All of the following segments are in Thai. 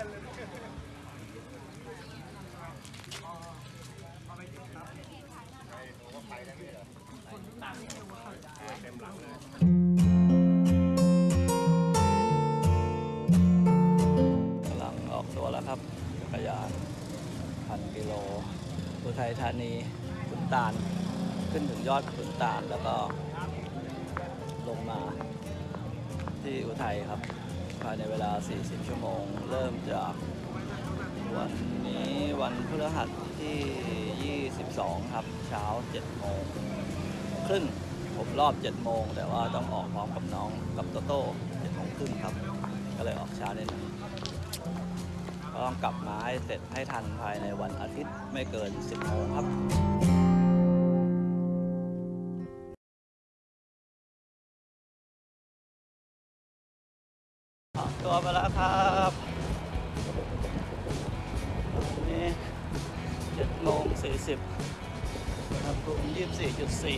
กำลังออกตัวแล้วครับจักรยานพันกิโลอุทัยธานีขุนตาล ขึ้นถึงยอดขุนตาลแล้วก็ลงมาที่อุทัยครับ ภายในเวลา 40 ชั่วโมง เริ่มจากวันนี้วันพฤหัสที่ 22 ครับ เช้า 7 โมงครึ่งผมรอบ 7 โมง แต่ว่าต้องออกพร้อมกับน้องกับโตโต้7โมงครึ่งครับ ก็เลยออกช้านิดหนึงก็ต้องกลับมาให้เสร็จให้ทันภายในวันอาทิตย์ไม่เกิน 10 โมงครับ ตัวไปแล้วครับนี่เจ็ดโมงสี่สิบครับภูมยี่สิบสี่จุดสี่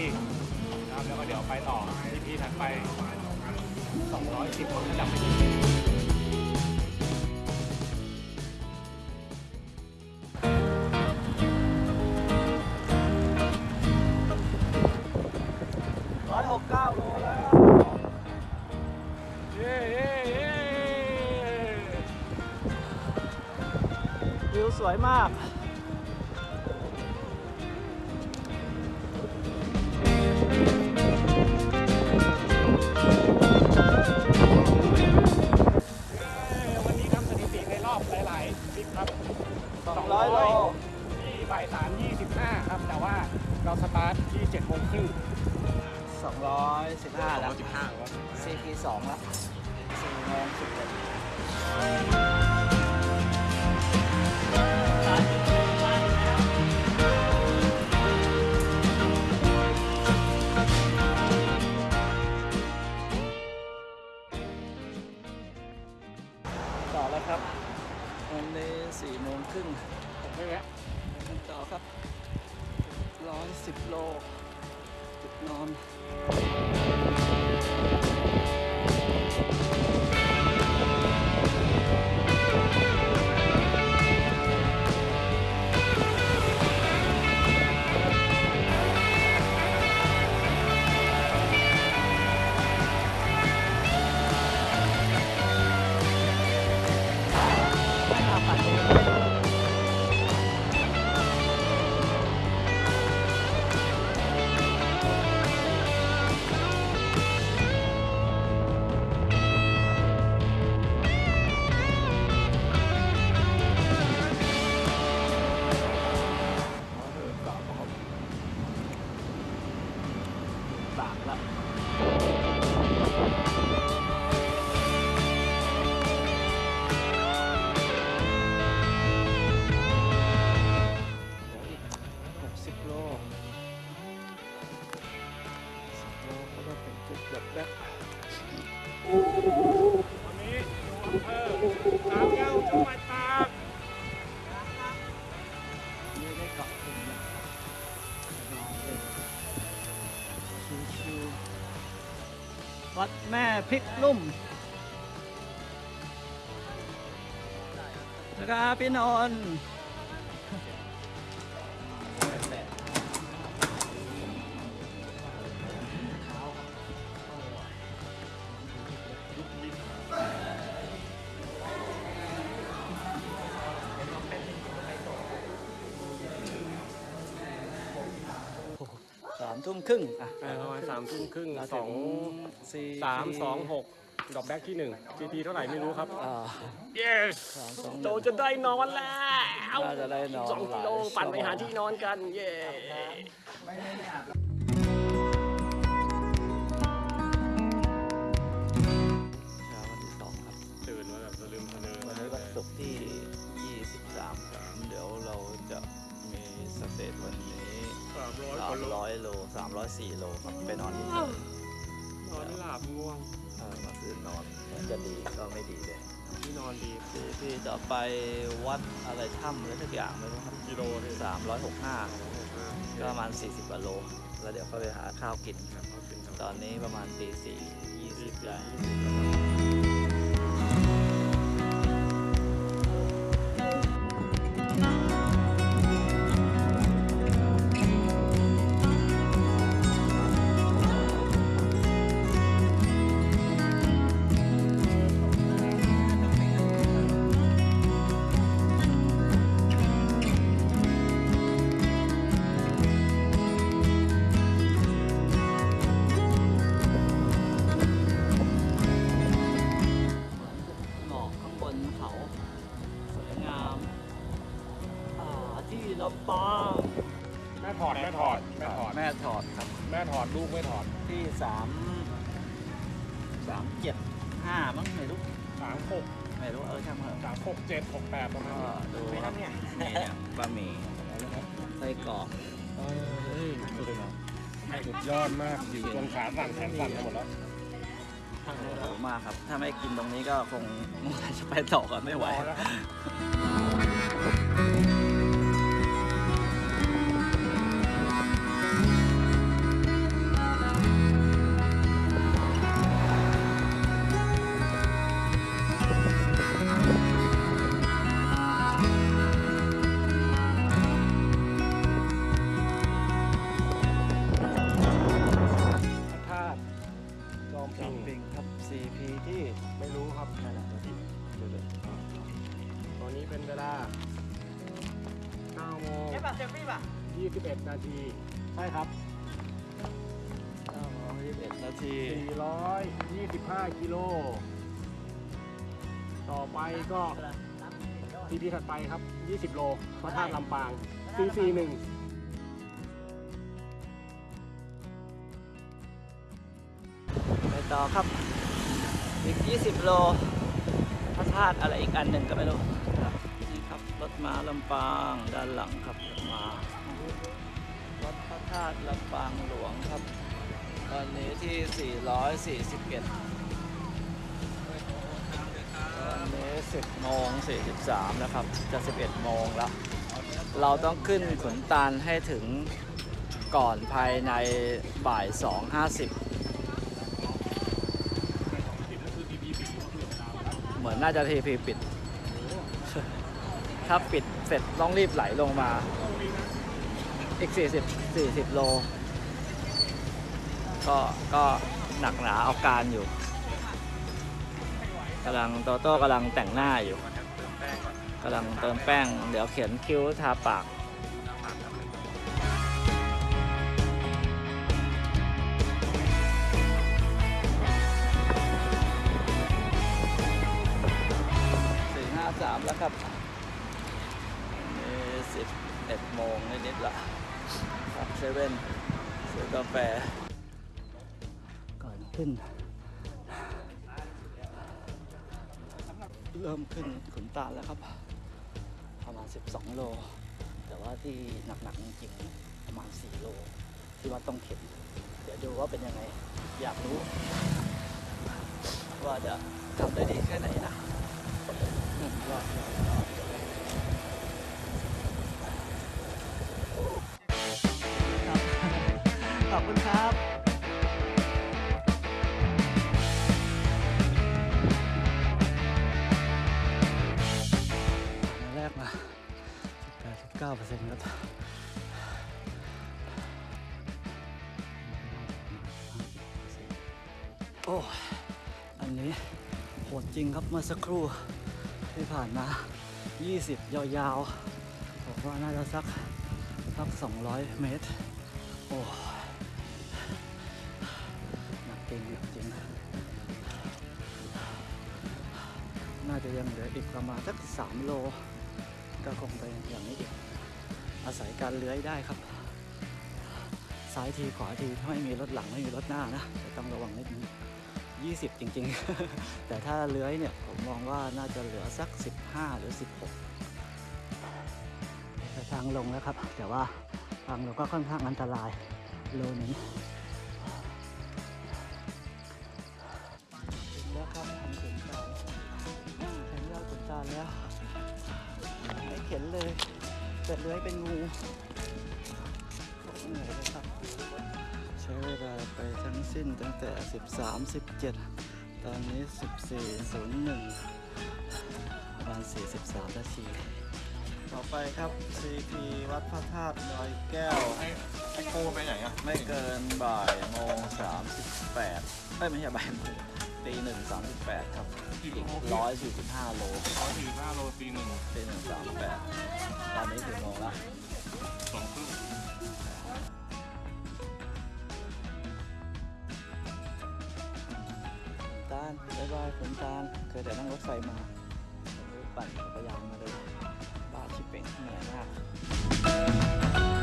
ทีนะครับแล้วก็เดี๋ยวไปต่อที่พีถัดไป210ผมจำไม่ผิดร้อยหกเก้าโลแล้ววิวสวยมาก จุ พริกนุ่มนะครับพี่นนท์ ครึ่งอะเออประมาณสามทุ่มครึ่งเราสถึองสี่สามสองหกดอกแบ็กที่หนึ่ง GP เท่าไหร่ไม่รู้ครับ อ่า yes สามสองหโจนึ่งจะได้นอนแล้วน่าจะได้นอน สองกิโลหลายปั่นไปชั่วโมงหาที่นอนกัน เย้ 304โลครับไปนอนที่นอนไม่หลับง่วงเออมาคืนนอนเหมือนจะดีก็ไม่ดีเลยที่นอนดีพี่พี่จะไปวัดอะไรถ้ำอะไรสักอย่างไม่รู้ครับกิโลที่365ก็ประมาณ40กว่าโล แล้วเดี๋ยวก็ไปหาข้าวกิน ตอนนี้ประมาณตีสี่ยี่สิบได้ ไม่รู้เออช่างเถอะสามหกเจ็ดหกแปดประมาณก็นี้ดูครับนี่เนี่ยบะหมี่ไส้กรอกเฮ้ยสุดยอดมากอยู่จนขาสั่นแขนสั่นไปหมดแล้วโอ้โหมากครับ ถ้าไม่กินตรงนี้ก็คงจะไปต่อกันไม่ไหว พอแล้วครับ อมจอมปิปิงงครับ CP ที่ไม่รู้ครับนั่นแหละที่ดูเลยตอนนี้เป็นเวลา9โมง21 นาทีใช่ครับ921นาที 425 กิโล ต่อไปก็ทีพีถัดไปครับ 20 โลพระธาตุลำปาง441 ต่อครับ อีก 20 โลพระธาตุอะไรอีกอันหนึ่งก็ไม่รู้ครับนี่ครับรถม้าลำปางด้านหลังครับรถม้าวัดพระธาตุลำปางหลวงครับ ตอนนี้ที่ 441ตอนนี้10โมง43แล้วครับ จะ 11 โมงแล้ว เราต้องขึ้นขุนตาลให้ถึงก่อนภายในบ่าย 2.50 น่าจะทีพีปิด ถ้าปิดเสร็จต้องรีบไหลลงมา อีก 40 40 โล ก็ก็หนักหนาเอาการอยู่กำลังโตโต้กำลังแต่งหน้าอยู่กำลังเติมแป้ง เดี๋ยวเขียนคิ้วทาปาก แล้วครับนี่สิบเอ็ดโมงนิดๆละครับเซเว่นซื้อกาแฟ ก่อนขึ้น เริ่มขึ้นขุนตาลแล้วครับ ประมาณ 12 โล แต่ว่าที่หนักๆจริงๆประมาณ 4 โล ที่ว่าต้องเข็น เดี๋ยวดูว่าเป็นยังไง อยากรู้ ว่าจะทำได้ดีแค่ไหนนะ ริงครับเมื่อสักครู่ที่ผ่านมา 20 ยาวๆผมว่าน่าจะสักสัก 200 เมตร โอ้หนัก่งจริง น่าจะยังเหลืออีกประมาณสักสามโล ก็คงไปอย่างนี้อีก อาศัยการเลื้อยได้ครับ ซ้ายทีขวาทีถ้าไม่มีรถหลังไม่มีรถหน้านะแต่ต้องระวังนิดนึง 20 จริงๆ แต่ถ้าเลื้อยเนี่ยผมมองว่าน่าจะเหลือสัก 15 หรือ 16แต่ทางลงแล้วครับ แต่ว่าทางลงก็ค่อนข้างอันตรายโลนึงแล้วครับทางขุนตาลถึงยอดขุนตาแล้วไม่เข็นเลยแต่เลื้อยเป็นงูโคตรเหนื่อยเลยครับ ช้เวลาไปทั้งสิ้นตั้งแต่ 13 17 ตอนนี้ 14 01ประมาณ43นาทีต่อไปครับ CP วัดพระธาตุดอยแก้วไอ้ไอ้โคไปไหนอะ ไม่เกินบ่ายโมง38เอ้ยไม่ใช่บ่ายโมงตีหนึ่งสามสิบแปดครับกี่อีกโลร้อยสี่สิบห้าโลร้อยสี่สิบห้าโลตีหนึ่งตีหนึ่งสามแปดตอนนี้ถึงโมงละสองครึ่ง บายบายฝนตาลเคยแต่นั่งรถไฟมาปั่นจักรยานมาเลยบ้าชิบเป็นเหนื่อยมาก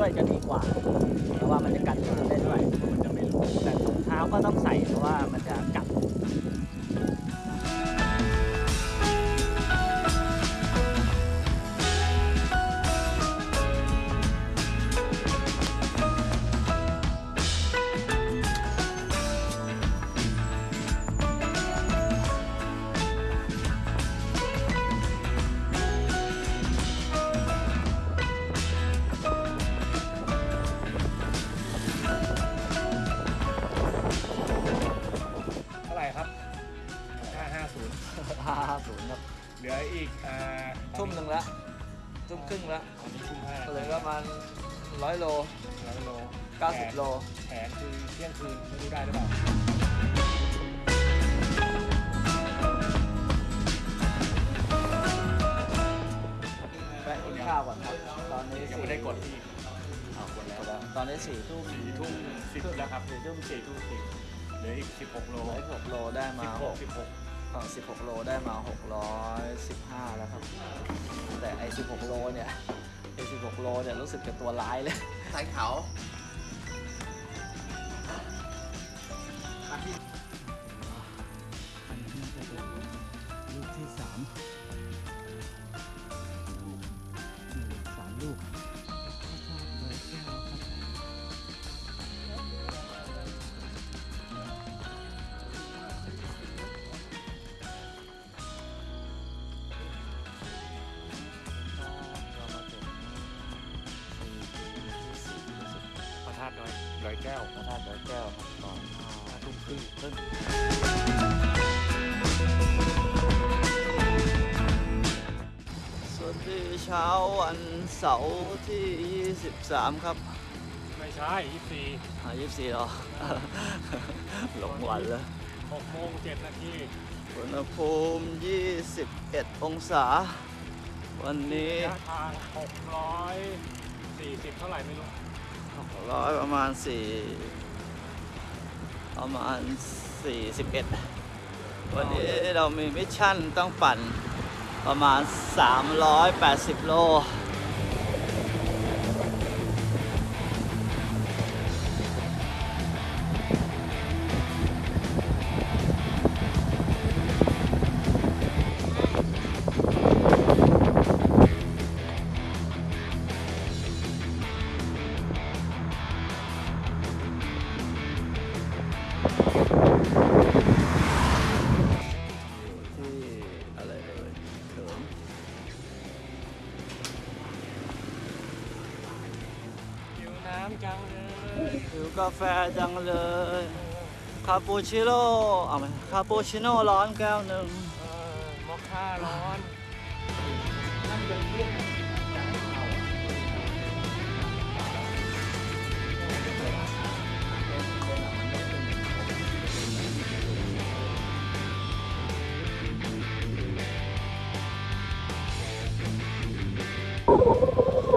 ด้วยจะดีกว่า เพราะว่ามันจะกัดมือได้ด้วยจะไม่รู้แต่ถุงเท้าก็ต้องใส่เพราะว่ามันจะกัด 550ห้าศูนย์ครับเหลืออีกอ่าทุ่มหนึ่งละทุ่มครึ่งละอันนี้ทุ่มห้าเหลือประมาณร้อยโลร้อยโล90โลแผนคือเที่ยงคืนไม่รู้ได้หรือเปล่าแวะกินข้าวก่อนครับตอนนี้ยังไม่ได้กดที่เอากดแล้วตอนนี้สี่ทุ่มสี่ทุ่มสิบแล้วครับสี่ทุ่มสี่ทุ่มสิบเหลืออีกสิบหกโลร้อยหกโลได้มาสิบหกสิบหก ฝั่ง16 โลได้มา 615 แล้วครับ แต่ไอ้16 โลเนี่ยไอ้16 โลเนี่ยรู้สึกจะตัวร้ายเลยสายเขา ก้วพระธาตุดอยแก้วครับตอนห้าทุ่มครึ่งครึ่งสวัสดีเช้าวันเสาร์ที่ 23 ครับไม่ใช่ยี่สี่อ่า24เหรอ หลงวันแล้วหกโมงเจ็ดนาทีอุณหภูมิ 21 องศา วันนี้ระยะทางหกร้อยสี่สิบเท่าไหร่ไม่รู้ ร้อยประมาณสี่ประมาณสี่สิบเอ็ดวันนี้เรามี mission ต้องปั่นประมาณ 380 โล แฟจังเลย คาปูชิโน่เอาไหมคาปูชิโน่ร้อนแก้วหนึ่งเออมอคค่าร้อน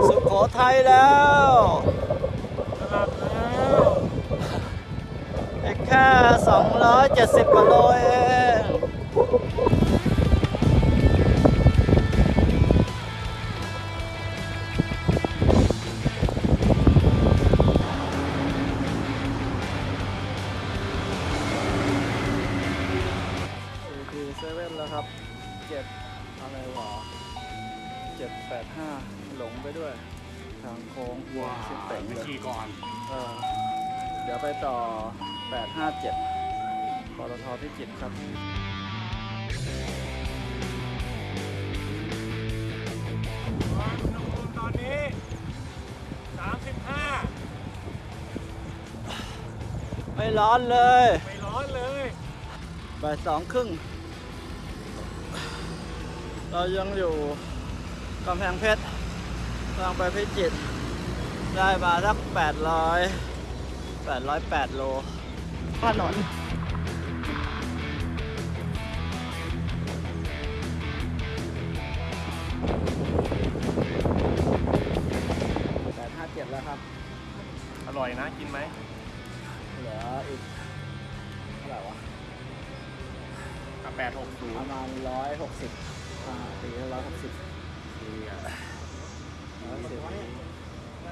สุโขทัยแล้ว อีกแค่270กว่าโลเองสี่เซเว่นแล้วครับเจ็ดอะไรวะเจ็ดแปดห้าหลงไปด้วย ทางโค้งว้าสิบเต็งไปเลยขี่ก่อน เออเดี๋ยวไปต่อ 857ปตทพิจิตรครับตอนนี้ 35 ไม่ร้อนเลย ไม่ร้อนเลยบ่ายสองครึ่ง เรายังอยู่กำแพงเพชรทางไปพิจิตรได้มาสัก800 808 โล ถนนแปดห้าเจ็ดแล้วครับ อร่อยนะ กินไหมเหลืออีกเท่าไหร่วะกับประ860มาณร้อยหกสิบตีร้อยหกสิบดีอะร้อยสิบ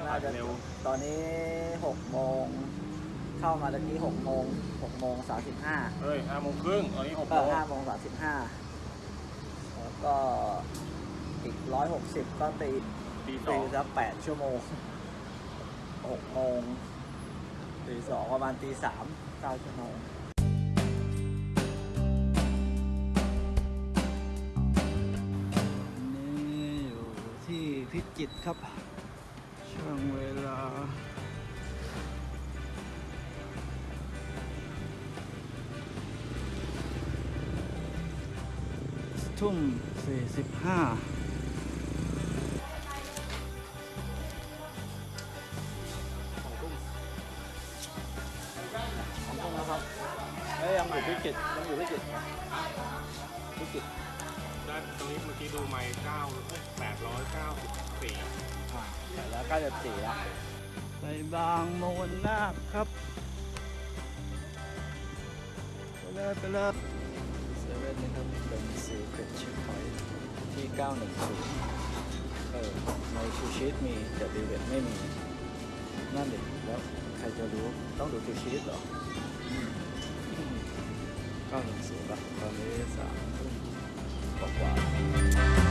น่าจะเร็ว ตอนนี้หกโมง เข้ามาตะกี้หกโมงหกโมงสามสิบห้าเฮ้ย5โมงครึ่งตอนนี้6ก็โมงห้าโมงสามสิบห้าแล้วก็อีกร้อยหกสิบก็ตีตีสตีองสักแปดชั่วโมงหกโมงตีสองประมาณตีสามเก้าชั่วโมง นี่อยู่ที่พิจิตรครับ ทุ่มสี่สิบห้าของทุ่มนะครับเอ้ยยังอยู่พิจิตรยังอยู่พิจิตรพิจิตรได้ตรงนี้เมื่อกี้ดูไม่9 894อ่าใส่แล้วใกล้จะสี่แล้วไปบางโมนนาคครับไปเลยไปเลยเซเว่ นนี่ครับเป็นสีเป็นชิคพอยที่ 910 เออในชูชีตมีแต่ดีเวทไม่มี นั่นเองแล้วใครจะรู้ต้องดูชูชีตหรอ 910ป่ะตอนนี้สามทุ่มกว่า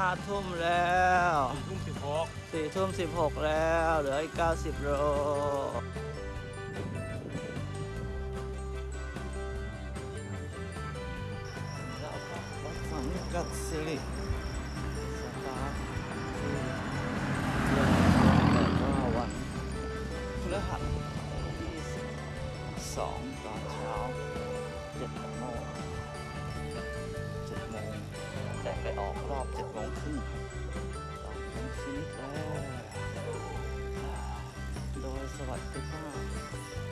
ห้าทุ่มแล้วทุ่ม16สี่ทุ่มสิบหกแล้ว เหลืออีกเก้าสิบโลแล้วก็วัดสังกัดสิริสตาร์ทที่เดือนแต่ก็วันพฤหัสที่สิบสองตอนเช้าเจ็ดโมงเจ็ดโมงแต่ ไปออกรอบเจ็ดโมงครึ่งตอนนี้ฟินิชแล้ว โดยสวัสดิภาพ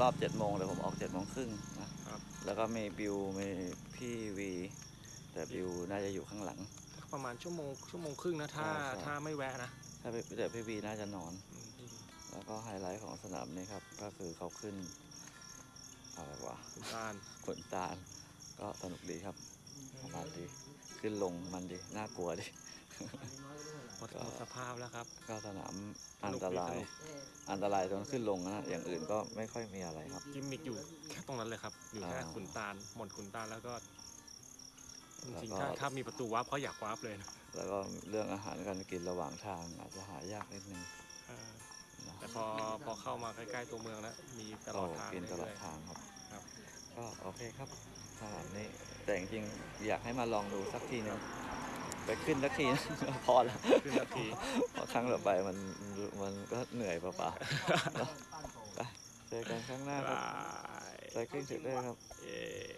รึ่งผมรอบ7โมงแต่ผมออก7โมงครึ่งนะครับ แล้วก็มีบิวมีพี่วี แต่บิวน่าจะอยู่ข้างหลัง ประมาณชั่วโมงชั่วโมงครึ่งนะถ้าใช่ใช่ ถ้าไม่แวะนะถ้าพี่แต่พี่วีน่าจะนอนอืมแล้วก็ไฮไลท์ของสนามนี้ครับ ก็คือเขาขึ้นอะไรวะขุนตาลขนตาล ก็สนุกดีครับมันดี ขึ้นลงมันดี น่ากลัวดิ หมดหมดสภาพแล้วครับ ก็สนามอันตราย อันตรายตรงขึ้นลงนะอย่างอื่นก็ไม่ค่อยมีอะไรครับ กิมมิกอยู่แค่ตรงนั้นเลยครับ อยู่แค่อ่าขุนตาลหมดขุนตาลแล้วก็จริงแล้วก็ๆถ้าถ้ามีประตู warp เขาอยาก warp เลยนะแล้วก็เรื่องอาหารการกินระหว่างทางอาจจะหายากนิดนึงเออนะแต่พอพอเข้ามาใกล้ๆตัวเมืองแล้วมีตลอดทางกินตลอดเรื่ยทางครับครับก็โอเคครับสนามนี้แต่จริงๆอยากให้มาลองดูสักทีนึง ไปขึ้นสักทีนะพอแล้วๆขึ้นนาทีเพราะครั้งต่อไปมันมันก็เหนื่อยเปล่าๆเนอะไปเจอกันครั้งหน้าครับบายไซคลิงเสร็จได้ครับเย้อืม